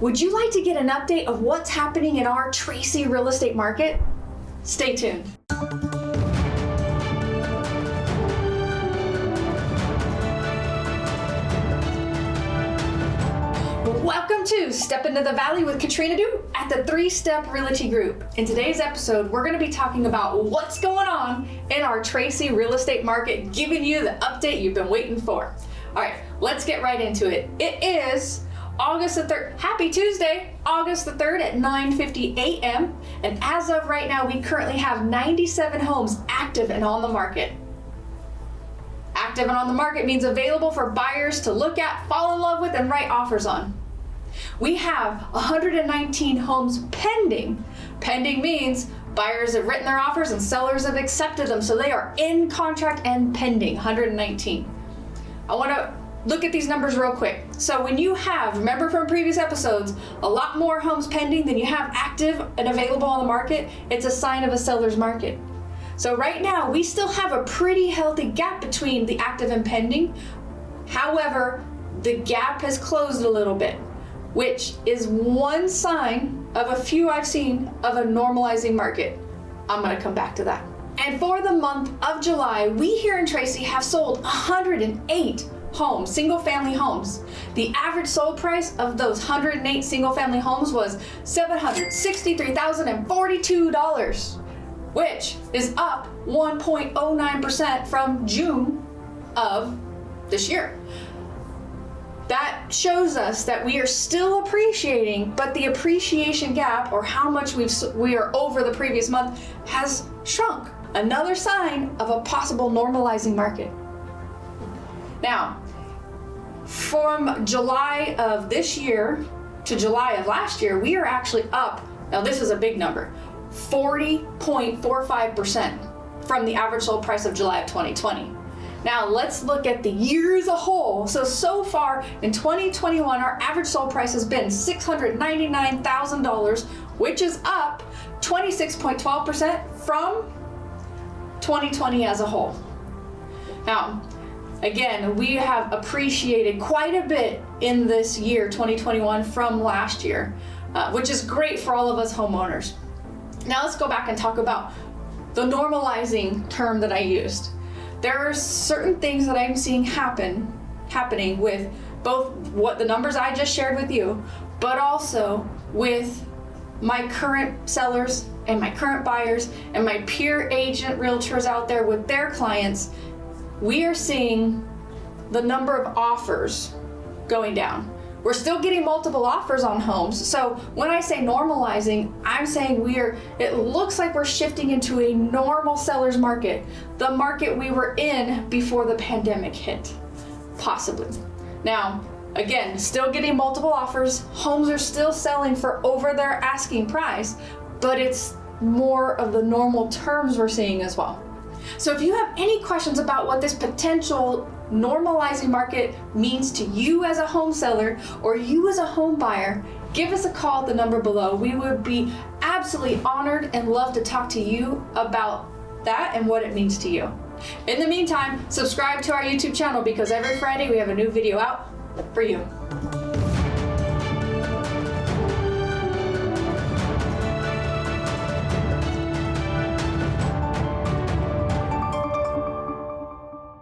Would you like to get an update of what's happening in our Tracy real estate market? Stay tuned. Welcome to Step Into the Valley with Katrina Du at the Three Step Realty Group. In today's episode, we're going to be talking about what's going on in our Tracy real estate market, giving you the update you've been waiting for. All right, let's get right into it. It is August the 3rd. Happy Tuesday, August the 3rd at 9:50 a.m. And as of right now, we currently have 97 homes active and on the market. Active and on the market means available for buyers to look at, fall in love with, and write offers on. We have 119 homes pending. Pending means buyers have written their offers and sellers have accepted them, so they are in contract and pending, 119. I want to look at these numbers real quick. So when you have, remember from previous episodes, a lot more homes pending than you have active and available on the market, it's a sign of a seller's market. So right now, we still have a pretty healthy gap between the active and pending. However, the gap has closed a little bit, which is one sign of a few I've seen of a normalizing market. I'm gonna come back to that. And for the month of July, we here in Tracy have sold 108 homes, single family homes. The average sold price of those 108 single family homes was $763,042 which is up 1.09% from June of this year. That shows us that we are still appreciating, but the appreciation gap or how much we've, we are over the previous month has shrunk. Another sign of a possible normalizing market. Now, from July of this year to July of last year, we are actually up. Now, this is a big number 40.45% from the average sold price of July of 2020. Now let's look at the year as a whole. So, so far in 2021, our average sold price has been $699,000, which is up 26.12% from 2020 as a whole. Now, again, we have appreciated quite a bit in this year, 2021, from last year, uh, which is great for all of us homeowners. Now let's go back and talk about the normalizing term that I used. There are certain things that I'm seeing happen, happening with both what the numbers I just shared with you, but also with my current sellers and my current buyers and my peer agent realtors out there with their clients. We are seeing the number of offers going down. We're still getting multiple offers on homes. So when I say normalizing, I'm saying we are, it looks like we're shifting into a normal seller's market, the market we were in before the pandemic hit, possibly. Now, again, still getting multiple offers. Homes are still selling for over their asking price, but it's more of the normal terms we're seeing as well. So if you have any questions about what this potential normalizing market means to you as a home seller or you as a home buyer, give us a call at the number below. We would be absolutely honored and love to talk to you about that and what it means to you. In the meantime, subscribe to our YouTube channel because every Friday we have a new video out for you.